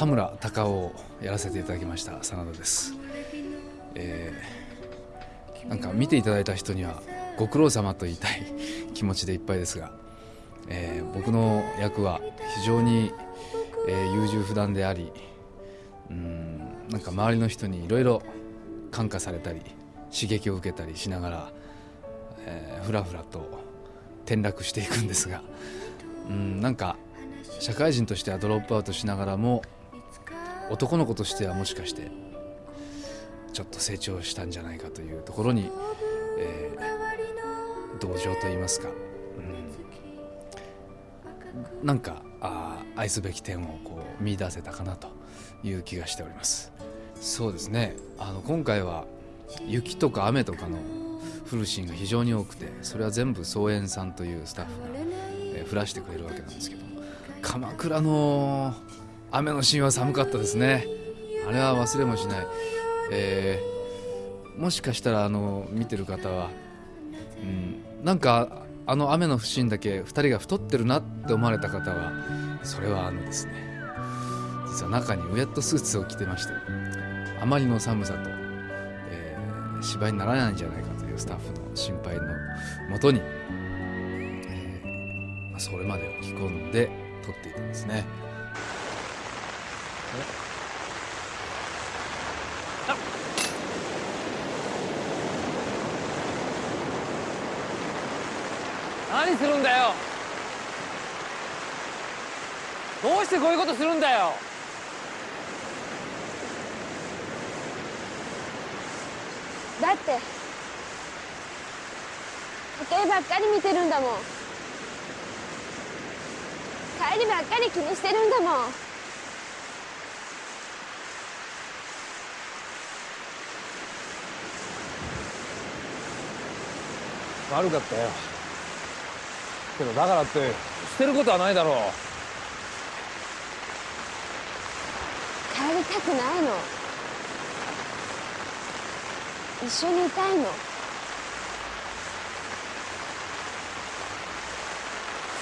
羽村隆をやらせていただきました真田です、えー、なんか見ていただいた人にはご苦労様と言いたい気持ちでいっぱいですが、えー、僕の役は非常に、えー、優柔不断でありうんなんか周りの人にいろいろ感化されたり刺激を受けたりしながら、えー、ふらふらと転落していくんですがうんなんか社会人としてはドロップアウトしながらも男の子としてはもしかしてちょっと成長したんじゃないかというところに、えー、同情といいますか、うん、なんかあ愛すべき点をこう見出せたかなという気がしております。そうですね。あの今回は雪とか雨とかの降るシーンが非常に多くてそれは全部総園さんというスタッフが、えー、降らしてくれるわけなんですけど鎌倉の雨のシーンは寒かったですね。あれは忘れもしない、えー、もしかしたらあの見てる方は、うん、なんかあの雨のシーンだけ2人が太ってるなって思われた方はそれはあのですね。実は中にウエットスーツを着てましてあまりの寒さと、えー、芝居にならないんじゃないかというスタッフの心配のもとに、えーま、それまでを着込んで撮っていたんですね。何するんだよ。どうしてこういうことするんだよ。だって。時計ばっかり見てるんだもん。帰りばっかり気にしてるんだもん。悪かったよ。けどだからって捨てることはないだろう。帰りたくないの。一緒にいたいの。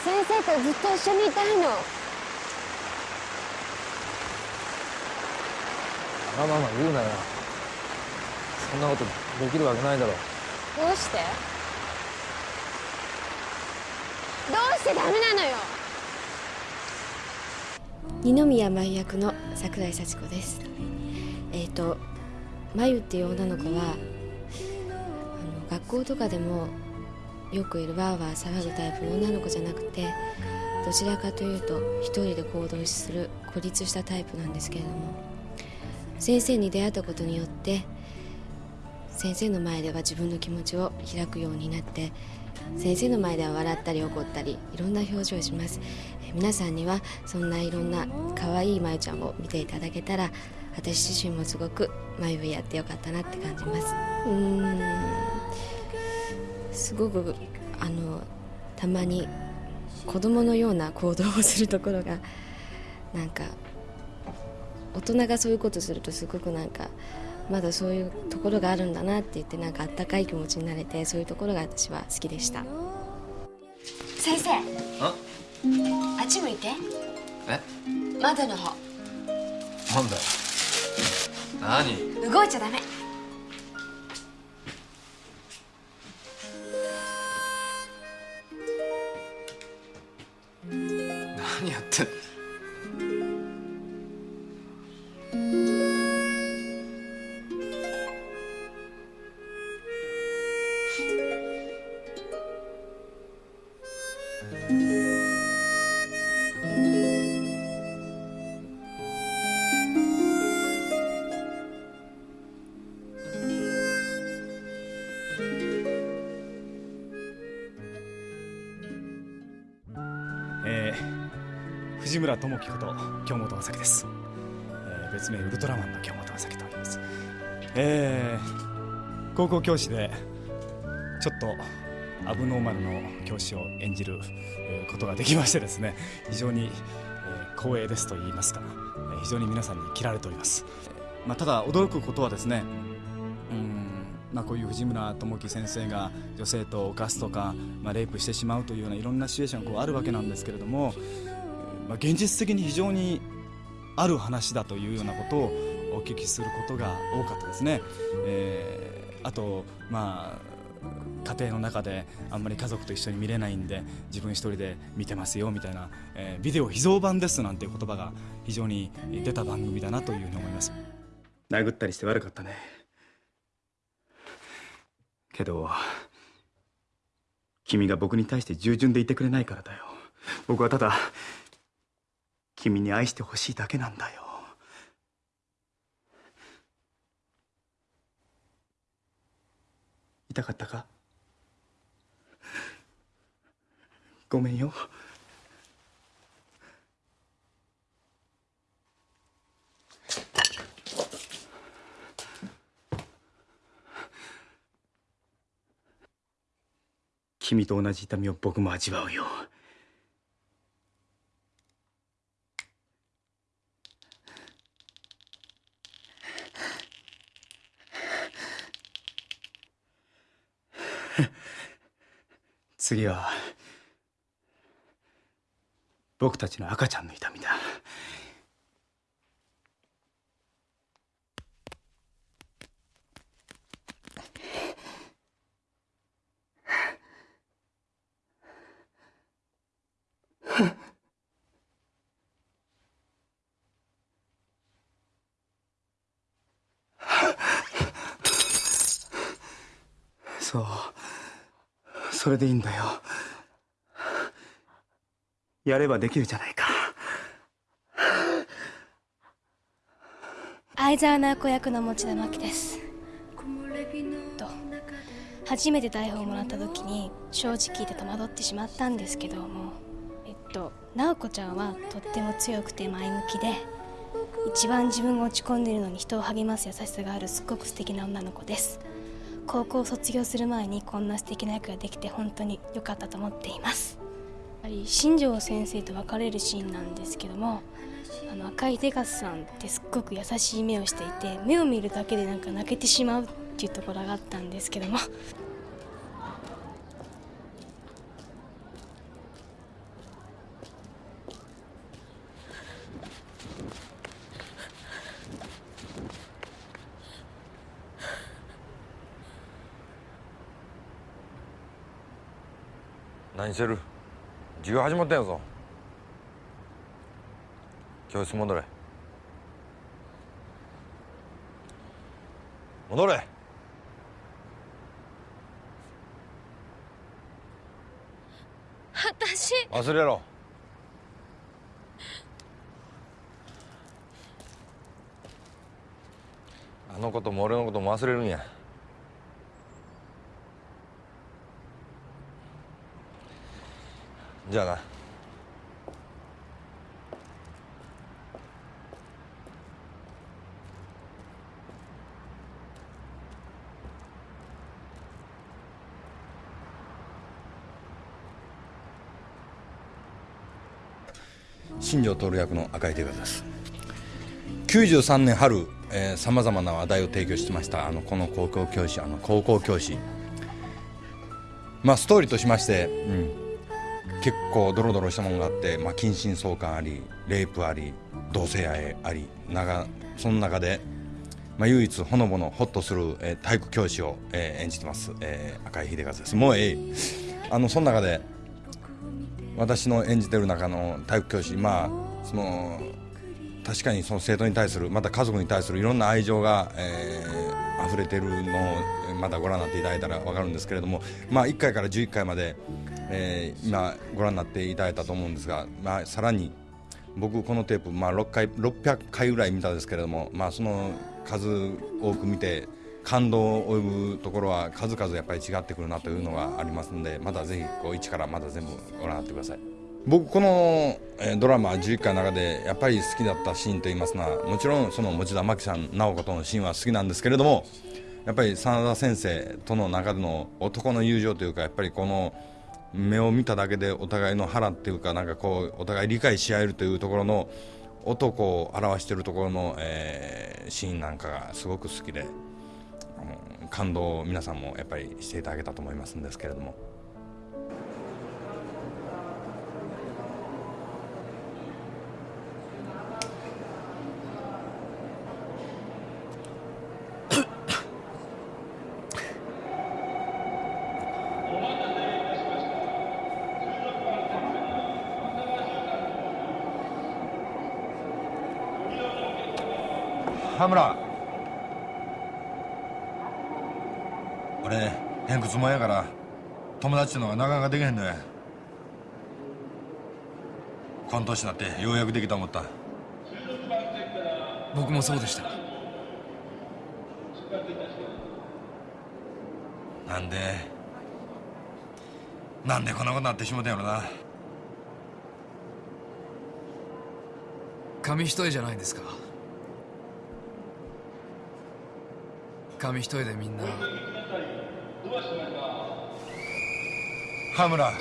先生とずっと一緒にいたいの。わがまま言うなよ。そんなことできるわけないだろどうして？どうしてダメなのよ。二宮舞役の桜井幸子です。えっ、ー、とまゆっていう女の子はあの学校とかでもよくいるわーわー騒ぐタイプの女の子じゃなくてどちらかというと一人で行動する孤立したタイプなんですけれども先生に出会ったことによって先生の前では自分の気持ちを開くようになって先生の前では笑ったり怒ったりいろんな表情をします。皆さんにはそんないろんな可愛いまゆちゃんを見ていただけたら私自身もすごくまゆやってよかったなって感じます。うーん。すごくあのたまに子供のような行動をするところがなんか大人がそういうことするとすごくなんかまだそういうところがあるんだなって言ってなんかあったかい気持ちになれてそういうところが私は好きでした。先生。あ？あっち向いて。え？窓の方。なんだよ。何？動いちゃダメ村智樹こと京本正樹です、えー、別名ウルトラマンの京本正樹と言います、えー、高校教師でちょっとアブノーマルの教師を演じることができましてですね非常に光栄ですと言いますか非常に皆さんに嫌られております、まあ、ただ驚くことはですねうんまあ、こういう藤村智樹先生が女性と犯すとか、まあ、レイプしてしまうというようないろんなシチュエーションがこうあるわけなんですけれどもまあ、現実的に非常にある話だというようなことをお聞きすることが多かったですね、えーあとまあ家庭の中であんまり家族と一緒に見れないんで自分一人で見てますよみたいな、えービデオ秘蔵版ですなんていう言葉が非常に出た番組だなというふうに思います。殴ったりして悪かったね。けど君が僕に対して従順でいてくれないからだよ。僕はただ君に愛してほしいだけなんだよ。痛かったか？ごめんよ。君と同じ痛みを僕も味わうよ。次は僕たちの赤ちゃんの痛みだそうそれでいいんだよ。やればできるじゃないか。相沢直子役の持田真希です。と初めて台本をもらった時に正直言って戸惑ってしまったんですけども。えっと直子ちゃんはとっても強くて前向きで一番自分が落ち込んでいるのに人を励ます優しさがあるすっごく素敵な女の子です。高校を卒業する前にこんな素敵な役ができて本当に良かったと思っています。やはり新庄先生と別れるシーンなんですけどもあの赤いデカスさんってすっごく優しい目をしていて目を見るだけでなんか泣けてしまうっていうところがあったんですけども何してる？授業始まったんやぞ。教室戻れ。戻れ。私。忘れろ。あのことも俺のことも忘れるんやじゃあな。新庄徹役の赤井手です。93年春さまざまな話題を提供してましたあのこの高校教師あの高校教師。まあストーリーとしまして、うん、結構ドロドロしたものがあって、まあ、近親相関ありレイプあり同性愛あり長その中で、まあ、唯一ほのぼのホッとする、えー体育教師を、えー演じてます、えー赤井秀和です。もうええあのその中で私の演じてる中の体育教師まあその確かにその生徒に対するまた家族に対するいろんな愛情が、えー、溢れてるのをまたご覧になっていただいたら分かるんですけれども、まあ、1回から11回まで、えー今ご覧になっていただいたと思うんですが、まあ、さらに僕このテープ、まあ、6回600回ぐらい見たんですけれども、まあ、その数多く見て感動を及ぶところは数々やっぱり違ってくるなというのがありますのでまたぜひこう一からまた全部ご覧になってください。僕この、ドラマ11回の中でやっぱり好きだったシーンといいますのはもちろんその持田真希さん直子とのシーンは好きなんですけれどもやっぱり真田先生との中での男の友情というかやっぱりこの目を見ただけでお互いの腹っていうかなんかこうお互い理解し合えるというところの男を表しているところの、えーシーンなんかがすごく好きであの感動を皆さんもやっぱりしていただけたと思いますんですけれども。羽村俺偏屈もんやから友達ってのがなかなかできへんのやこの年になってようやくできた思った。僕もそうでした。なんで？なんでこんなことになってしもたんやろな。紙一重じゃないですか。紙一重でみんな羽村。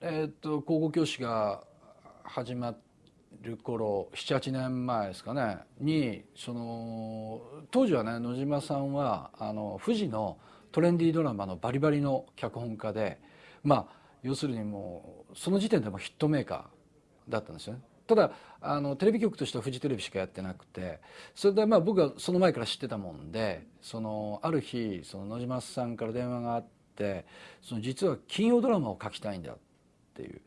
えーっと高校教師が始まる頃78年前ですかねにその当時はね野島さんはあの富士のトレンディードラマのバリバリの脚本家でまあ要するにもうその時点でもヒットメーカーだったんですよね。ただあのテレビ局としてはフジテレビしかやってなくてそれでまあ僕はその前から知ってたもんでそのある日その野島さんから電話があってその実は金曜ドラマを書きたいんだってていう、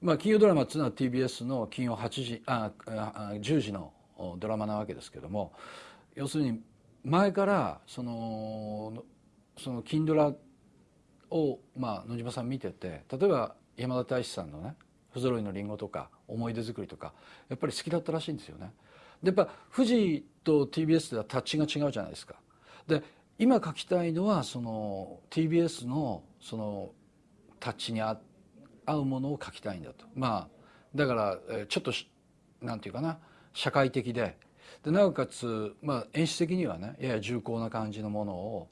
まあ、金曜ドラマっていうのは TBS の金曜8時ああ10時のドラマなわけですけども要するに前からそのその金ドラを、まあ、野島さん見てて例えば山田大志さんのね「不揃いのリンゴ」とか「思い出作り」とかやっぱり好きだったらしいんですよね。でやっぱ富士と TBS ではタッチが違うじゃないですか。で今書きたいのはその TBS のそのタッチにあ合うものを書きたいんだと。まあだからちょっとしなんていうかな。社会的で。でなおかつ、まあ、演出的にはねやや重厚な感じのものを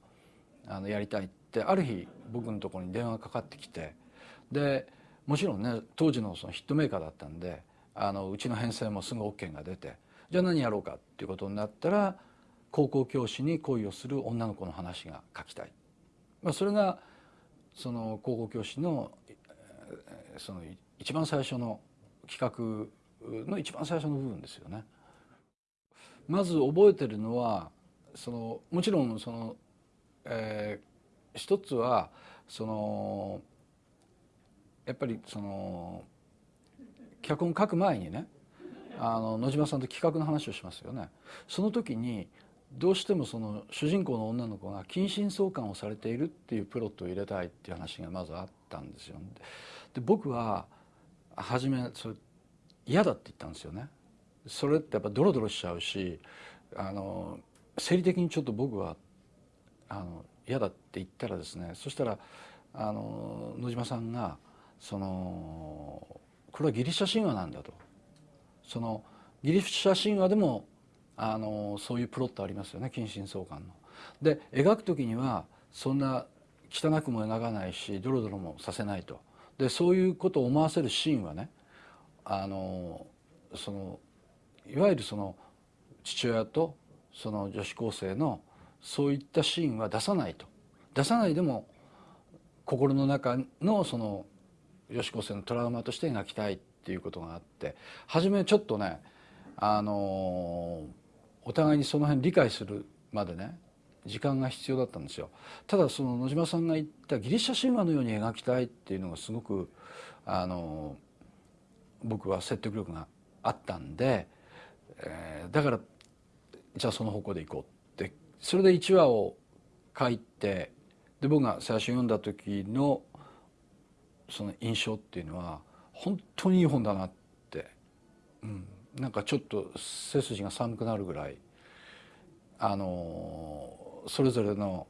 あのやりたいってある日僕のところに電話がかかってきて。でもちろんね当時のそのヒットメーカーだったんであのうちの編成もすぐ OK が出てじゃあ何やろうかっていうことになったら高校教師に恋をする女の子の話が書きたい、まあ、それがその高校教師のその一番最初の企画の一番最初の部分ですよね。まず覚えてるのはそのもちろんその、えー一つはそのやっぱりその脚本書く前にねあの野島さんと企画の話をしますよね。その時にどうしてもその主人公の女の子が近親相関をされているっていうプロットを入れたいっていう話がまずあったんですよ。で僕は初めそれ嫌だって言ったんですよね。それってやっぱドロドロしちゃうしあの生理的にちょっと僕はあの嫌だって言ったらですねそしたらあの野島さんがそのこれはギリシャ神話なんだとそのギリシャ神話でもあのそういうプロットありますよね近親相関の。で描く時にはそんな汚くも描かないしドロドロもさせないと。でそういうことを思わせるシーンはねあのそのいわゆるその父親とその女子高生のそういったシーンは出さないと出さないでも心の中のその女子高生のトラウマとして描きたいっていうことがあって初めちょっとねあのお互いにその辺理解するまでね時間が必要だったんですよ。ただその野島さんが言ったギリシャ神話のように描きたいっていうのがすごくあの僕は説得力があったんで、えーだからじゃあその方向で行こうって。それで1話を書いてで僕が最初読んだ時のその印象っていうのは本当にいい本だなって、うん、なんかちょっと背筋が寒くなるぐらいあのそれぞれの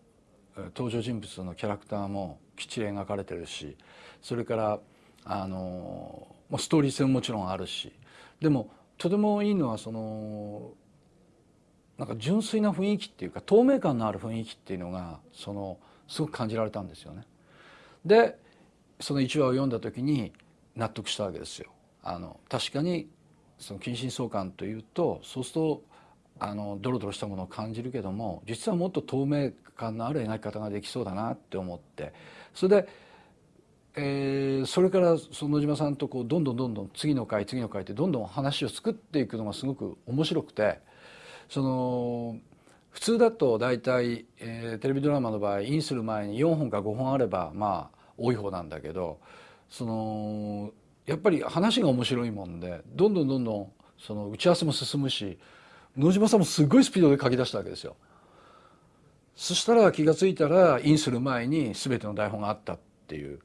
登場人物のキャラクターもきっちり描かれてるしそれからあのストーリー性ももちろんあるしでもとてもいいのはそのなんか純粋な雰囲気っていうか透明感のある雰囲気っていうのがそのすごく感じられたんですよね。でその1話を読んだ時に納得したわけですよ。あの確かにその近親相関というとそうするとあのドロドロしたものを感じるけども実はもっと透明感のある描き方ができそうだなって思って。それで、えー、それからその野島さんとこうどんどんどんどん次の回次の回ってどんどん話を作っていくのがすごく面白くてその普通だと大体、えー、テレビドラマの場合インする前に4本か5本あればまあ多い方なんだけどそのやっぱり話が面白いもんでどんどんどんどんその打ち合わせも進むし野島さんもすごいスピードで書き出したわけですよ。そしたら気が付いたらインする前に全ての台本があったっていう。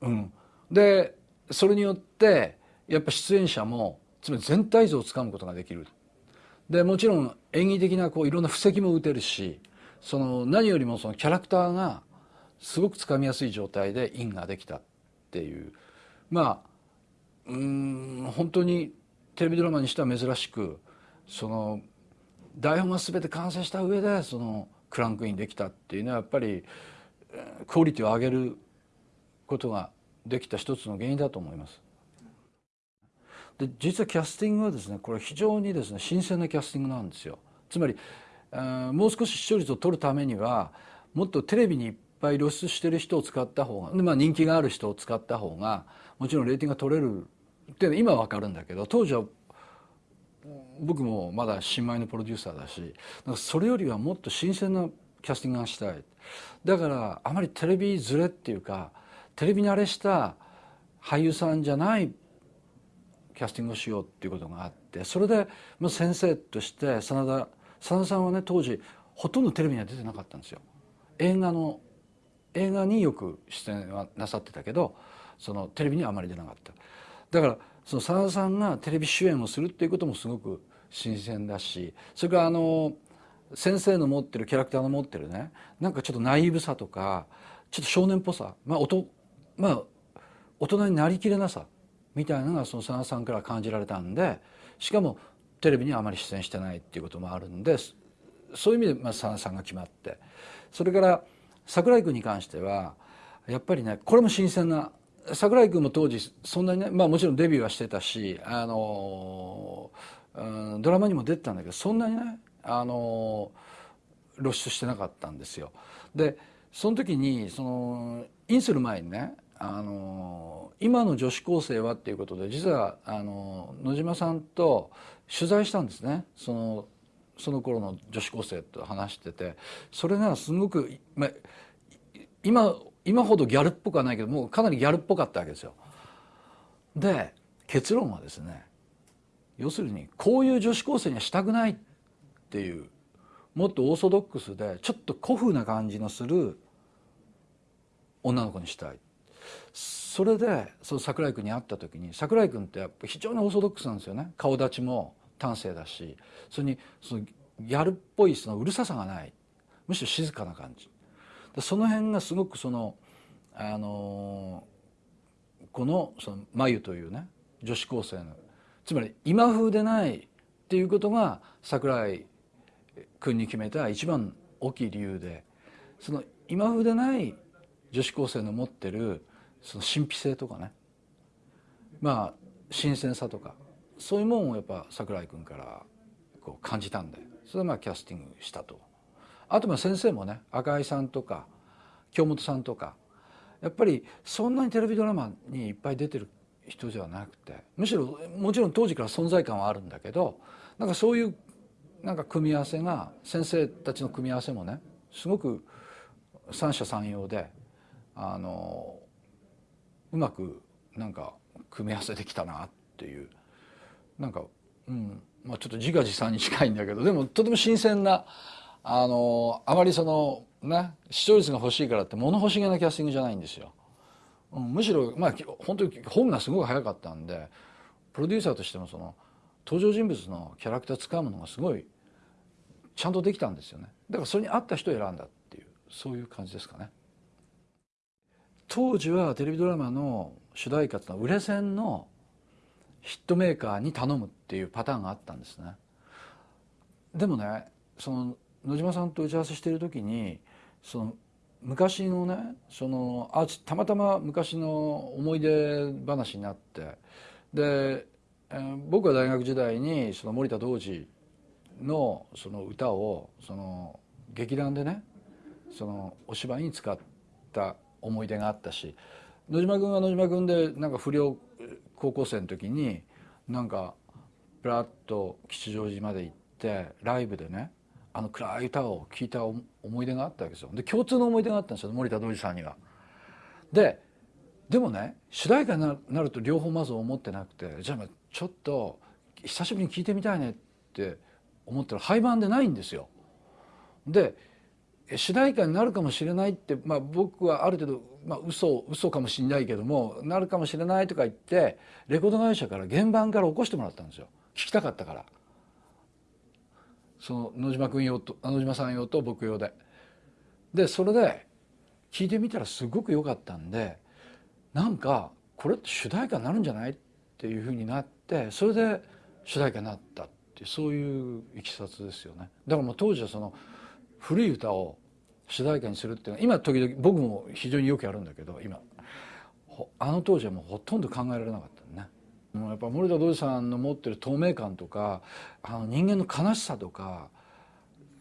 うん、でそれによってやっぱ出演者もつまり全体像をつかむことができる。でもちろん演技的なこういろんな布石も打てるしその何よりもそのキャラクターがすごくつかみやすい状態でインができたっていうまあうん本当にテレビドラマにしては珍しくその台本が全て完成した上でそのクランクインできたっていうのはやっぱりクオリティを上げることができた一つの原因だと思います。で実はキャスティングはですねこれ非常にですね新鮮なキャスティングなんですよ。つまりもう少し視聴率を取るためにはもっとテレビにいっぱい露出してる人を使った方が、まあ、人気がある人を使った方がもちろんレーティングが取れるって今は分かるんだけど当時は僕もまだ新米のプロデューサーだしそれよりはもっと新鮮なキャスティングがしたいだからあまりテレビずれっていうかテレビ慣れした俳優さんじゃないキャスティングをしようっていうことがあってそれで先生として真田真田さんはね当時ほとんどテレビには出てなかったんですよ。映画の映画によく出演はなさってたけどそのテレビにはあまり出なかった。だからその真田さんがテレビ主演をするっていうこともすごく新鮮だしそれからあの先生の持ってるキャラクターの持ってるねなんかちょっとナイーブさとかちょっと少年っぽさまあおとまあ大人になりきれなさみたいなのがその真田さんから感じられたんでしかもテレビにあまり出演してないっていうこともあるんでそういう意味でまあ真田さんが決まって。それから桜井君に関してはやっぱりねこれも新鮮な桜井君も当時そんなにねまあもちろんデビューはしてたしあの、ドラマにも出てたんだけどそんなにねあの露出してなかったんですよ。でその時にそのインする前にねあの今の女子高生はっていうことで実はあの野島さんと取材したんですねそのその頃の女子高生と話しててそれがすごく、まあ、今今ほどギャルっぽくはないけどもうかなりギャルっぽかったわけですよ。で結論はですね要するにこういう女子高生にはしたくないっていうもっとオーソドックスでちょっと古風な感じのする女の子にしたい。それでその桜井君に会った時に桜井君ってやっぱ非常にオーソドックスなんですよね顔立ちも端正だしそれにそのギャルっぽいそのうるささがないむしろ静かな感じその辺がすごくそのあのこのその眉というね女子高生のつまり今風でないっていうことが桜井君に決めた一番大きい理由でその今風でない女子高生の持ってるその神秘性とかねまあ新鮮さとかそういうもんをやっぱ桜井君からこう感じたんでそれでまあキャスティングしたと。あとまあ先生もね赤井さんとか京本さんとかやっぱりそんなにテレビドラマにいっぱい出てる人じゃなくてむしろもちろん当時から存在感はあるんだけどなんかそういうなんか組み合わせが先生たちの組み合わせもねすごく三者三様であのうまくなんか組み合わせできたなっていうなんか、うんまあ、ちょっと自画自賛に近いんだけどでもとても新鮮なあのあまりそのね視聴率が欲しいからって物欲しげなキャスティングじゃないんですよ。うん、むしろまあ本当に本がすごく早かったんでプロデューサーとしてもその登場人物のキャラクター使うものがすごいちゃんとできたんですよね。だからそれに合った人を選んだっていうそういう感じですかね。当時はテレビドラマの主題歌っていうのは売れ線のヒットメーカーに頼むっていうパターンがあったんですね。でもねその野島さんと打ち合わせしてる時にその昔のねそのあたまたま昔の思い出話になってで、えー僕は大学時代にその森田童子のその歌をその劇団でねそのお芝居に使った思い出があったし野島君は野島君でなんか不良高校生の時になんかプラッと吉祥寺まで行ってライブでねあの暗い歌を聴いた思い出があったわけですよで共通の思い出があったんですよ森田童子さんには。ででもね主題歌になると両方まず思ってなくてじゃあちょっと久しぶりに聴いてみたいねって思ったら廃盤でないんですよ。で主題歌になるかもしれないって、まあ、僕はある程度、まあ、嘘嘘かもしれないけどもなるかもしれないとか言ってレコード会社から原版から起こしてもらったんですよ聞きたかったからその野島君用と野島さん用と僕用で。でそれで聞いてみたらすごく良かったんでなんかこれって主題歌になるんじゃないっていうふうになってそれで主題歌になったってそういういきさつですよね。だからもう当時はその古い歌を主題歌にするっていうのは今時々僕も非常によくやるんだけど今。あの当時はもうほとんど考えられなかった。やっぱ森田童子さんの持ってる透明感とかあの人間の悲しさとか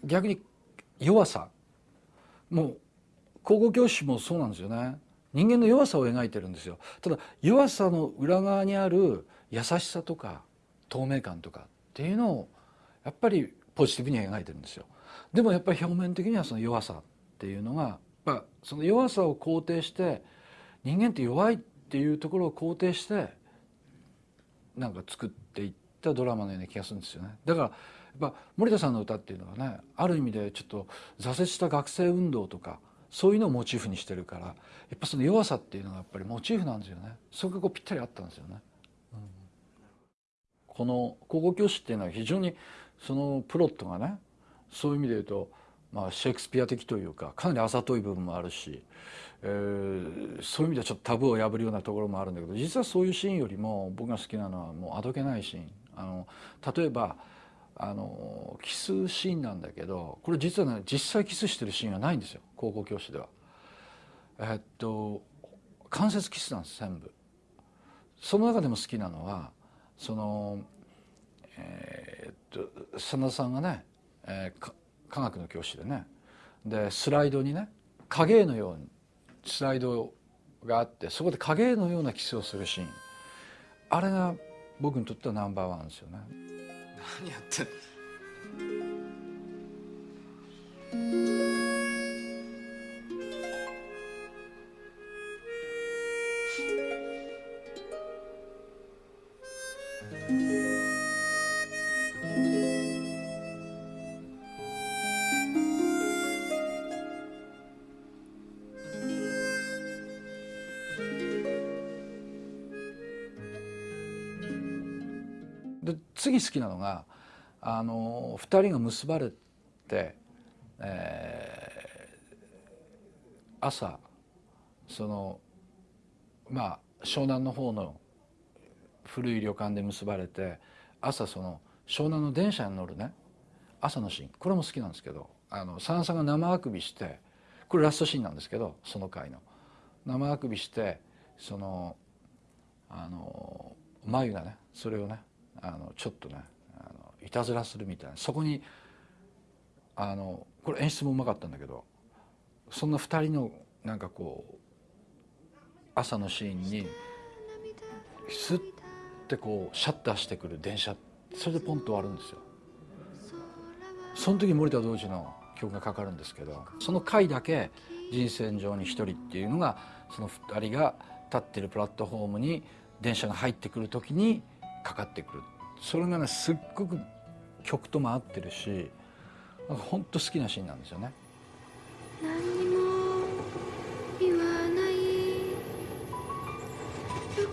逆に弱さ。もう高校教師もそうなんですよね。人間の弱さを描いてるんですよ。ただ弱さの裏側にある優しさとか透明感とかっていうのをやっぱりポジティブに描いてるんですよ。でもやっぱり表面的にはその弱さっていうのがやっぱその弱さを肯定して人間って弱いっていうところを肯定してなんか作っていったドラマのような気がするんですよね。だからやっぱ森田さんの歌っていうのはねある意味でちょっと挫折した学生運動とかそういうのをモチーフにしてるからやっぱその弱さっていうのがやっぱりモチーフなんですよね。そこがこうぴったりあったんですよね、うん。この高校教師っていうのは非常にそのプロットがねそういう意味で言うと、まあ、シェイクスピア的というかかなりあざとい部分もあるし、えーそういう意味ではちょっとタブーを破るようなところもあるんだけど実はそういうシーンよりも僕が好きなのはもうあどけないシーンあの例えばあのキスシーンなんだけどこれ実はね実際キスしてるシーンはないんですよ高校教師では。えっと間接キスなんです全部。その中でも好きなのはそのえーっと真田さんがね、えー科学の教師でねでスライドにね影絵のようにスライドがあってそこで影絵のようなキスをするシーンあれが僕にとってはナンバーワンですよね。何やってんの？で次好きなのがあの2人が結ばれて、えー朝そのまあ湘南の方の古い旅館で結ばれて朝その湘南の電車に乗るね朝のシーン。これも好きなんですけどあのさんさんが生あくびしてこれラストシーンなんですけどその回の。生あくびしてそのあの眉がねそれをねあのちょっとねあのいたずらするみたいなそこにあのこれ演出もうまかったんだけどそんな2人のなんかこう朝のシーンにスッてこうシャッターしてくる電車それでポンと終わるんですよ。その時森田童子の曲がかかるんですけどその回だけ人生上に一人っていうのがその2人が立ってるプラットフォームに電車が入ってくる時にかかってくる。それがねすっごく曲とも合ってるし本当好きなシーンなんですよね。何にも言わない。6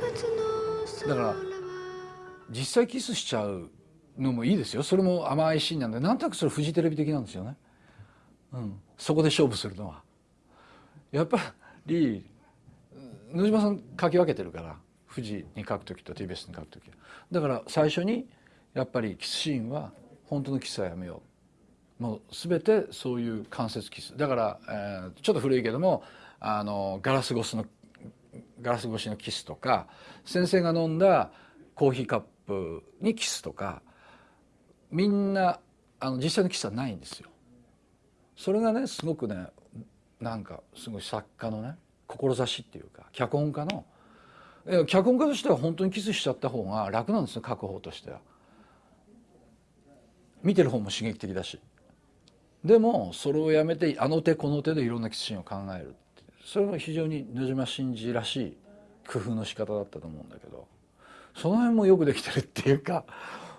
月の空だから実際キスしちゃうのもいいですよ。それも甘いシーンなんでなんとなくそれフジテレビ的なんですよね、うん、そこで勝負するのは。やっぱり野島さん書き分けてるから富士に書く時と TBS に書く時だから最初にやっぱりキスシーンは本当のキスはやめよう。もう全てそういう間接キス。だから、えーちょっと古いけどもあのガラス越しのガラス越しのキスとか先生が飲んだコーヒーカップにキスとかみんなあの実際のキスはないんですよ。それがねすごくねなんかすごい作家のね志っていうか脚本家の脚本家としては本当にキスしちゃった方が楽なんですよ書く方としては。見てる方も刺激的だし。でもそれをやめてあの手この手でいろんなキスシーンを考えるそれも非常に野島真司らしい工夫の仕方だったと思うんだけど。その辺もよくできてるっていうか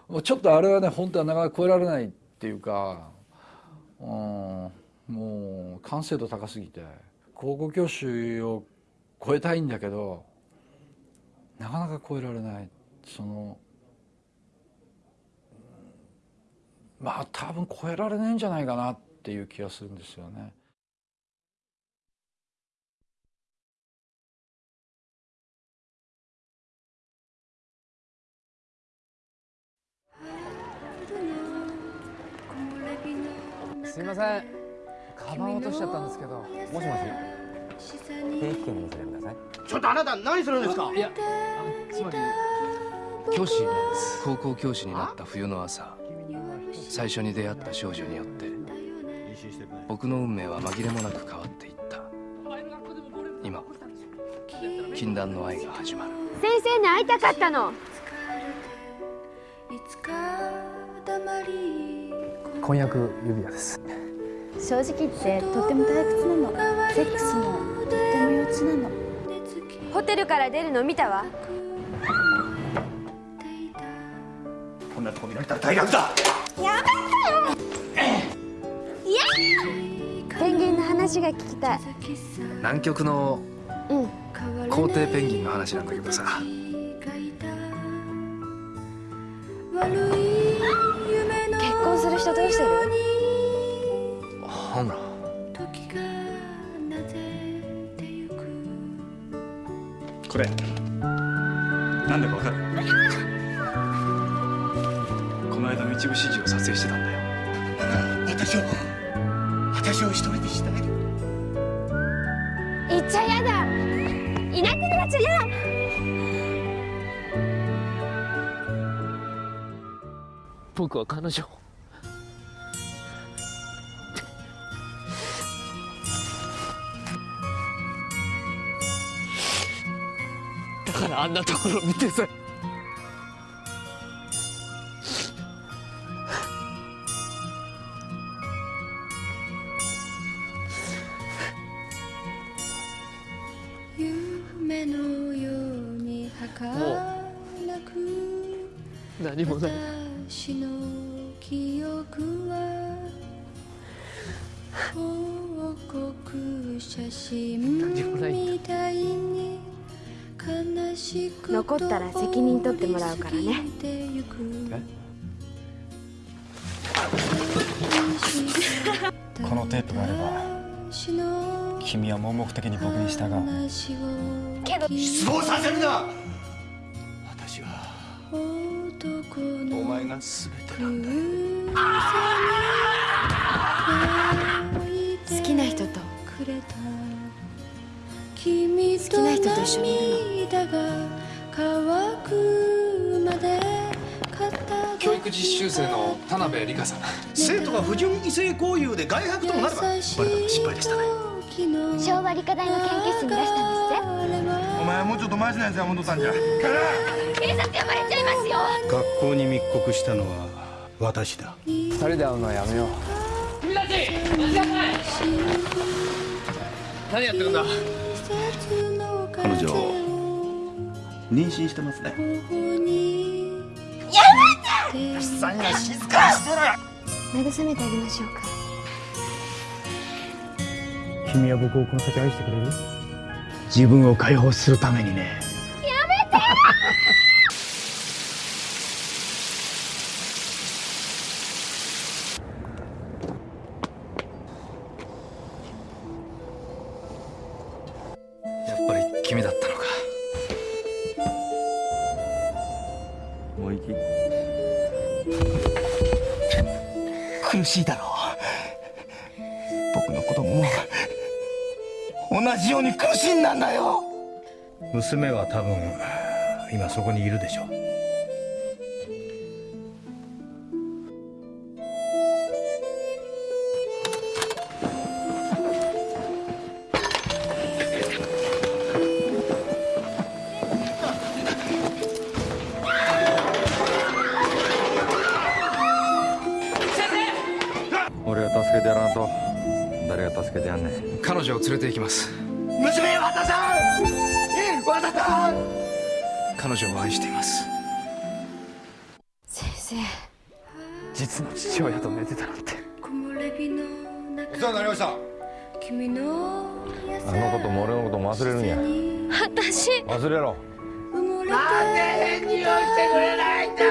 もうちょっとあれはね本当はなかなか超えられないっていうかうんもう完成度高すぎて高校教師を超えたいんだけどなかなか超えられない。そのうんまあ多分超えられないんじゃないかなっていう気がするんですよね。すいません。カバン落としちゃったんですけど。もしもし。定期券見せてくださいちょっとあなた何するんですか？いやつまり教師なんです。高校教師になった冬の朝最初に出会った少女によって僕の運命は紛れもなく変わっていった。今禁断の愛が始まる。先生に会いたかったの。婚約指輪です。正直言ってとっても退屈なの。セックスもとっても幼稚なのホテルから出るの見たわ。こんなとこ見られたら大学だ。ペンギンの話が聞きたい。南極のうん。皇帝ペンギンの話なんだけどさ。結婚する人どうしてる？れ。なんだかわかる？この間の一部始終を撮影してたんだよ。私を私を一人にしない。で行っちゃやだ。いなくなっちゃやだ。僕は彼女をんなところ見てさったら責任取ってもらうからね。このテープがあれば君は盲目的に僕に従う。けど失望させるな！私はお前が全てなんだ好きな人と。好きな人と一緒にいるの教育実習生の田辺理香さん。生徒が不純異性交友で外泊ともなればバレたの失敗でしたね。昭和理科大の研究室に出したんですって。お前はもうちょっとマシなやつが戻ったんじゃ。警察呼ばれちゃいますよ。学校に密告したのは私だ。二人で会うのはやめよう。君たち待ちなさい。何やってるんだ？彼女妊娠してますね。やめて！さんが静かにして！ろ慰めて！あげましょうか君は僕をこの先愛して！くれる自分を解放するためにねよ。うに苦しんだんだよ娘は多分今そこにいるでしょう。俺が助けてやらんと。誰が助けてやんねん。彼女を連れて行きます娘和田さん！和田さん！彼女を愛しています。先生。実の父親と寝てたなんて。お世話になりました。あのことも俺のことも忘れるんや。私。忘れろ。なんで返事をしてくれないんだ